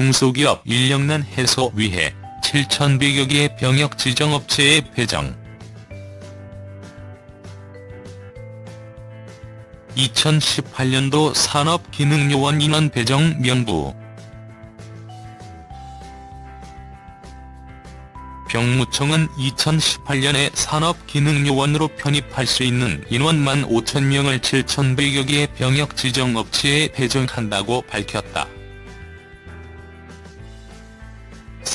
중소기업 인력난 해소 위해 7,100여 개의 병역 지정업체에 배정 2018년도 산업기능요원 인원 배정 명부 병무청은 2018년에 산업기능요원으로 편입할 수 있는 인원 1만 5천명을 7,100여 개의 병역 지정업체에 배정한다고 밝혔다.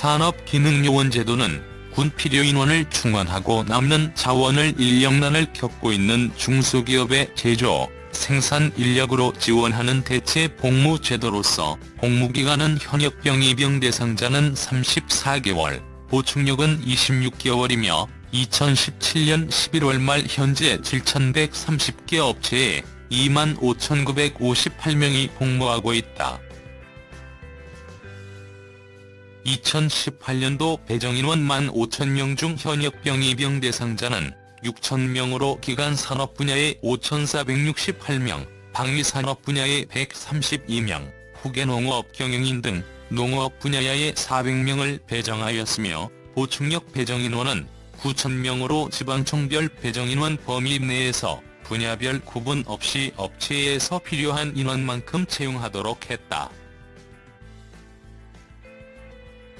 산업기능요원 제도는 군 필요 인원을 충원하고 남는 자원을 인력난을 겪고 있는 중소기업의 제조, 생산 인력으로 지원하는 대체 복무 제도로서 복무기간은 현역병 입영 대상자는 34개월, 보충력은 26개월이며 2017년 11월 말 현재 7,130개 업체에 25,958명이 복무하고 있다. 2018년도 배정인원 15,000명 중 현역병 입영 대상자는 6,000명으로 기간 산업 분야에 5,468명, 방위 산업 분야에 132명, 후계농업 경영인 등 농업 분야에 400명을 배정하였으며 보충력 배정인원은 9,000명으로 지방청별 배정인원 범위 내에서 분야별 구분 없이 업체에서 필요한 인원만큼 채용하도록 했다.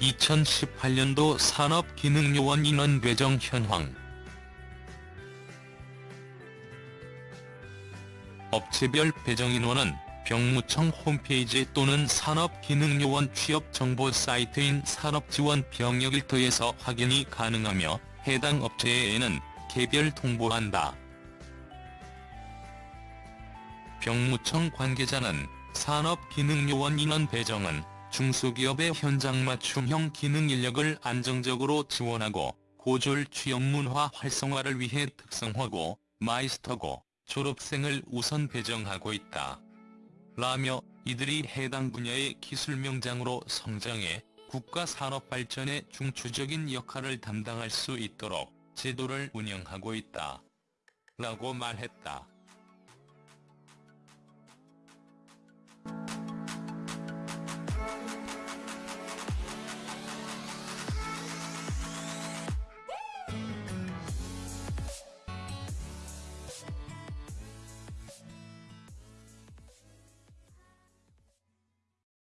2018년도 산업기능요원 인원 배정 현황 업체별 배정 인원은 병무청 홈페이지 또는 산업기능요원 취업정보 사이트인 산업지원병역일터에서 확인이 가능하며 해당 업체에는 개별 통보한다. 병무청 관계자는 산업기능요원 인원 배정은 중소기업의 현장 맞춤형 기능 인력을 안정적으로 지원하고 고졸 취업 문화 활성화를 위해 특성화고 마이스터고 졸업생을 우선 배정하고 있다. 라며 이들이 해당 분야의 기술 명장으로 성장해 국가 산업 발전에 중추적인 역할을 담당할 수 있도록 제도를 운영하고 있다. 라고 말했다.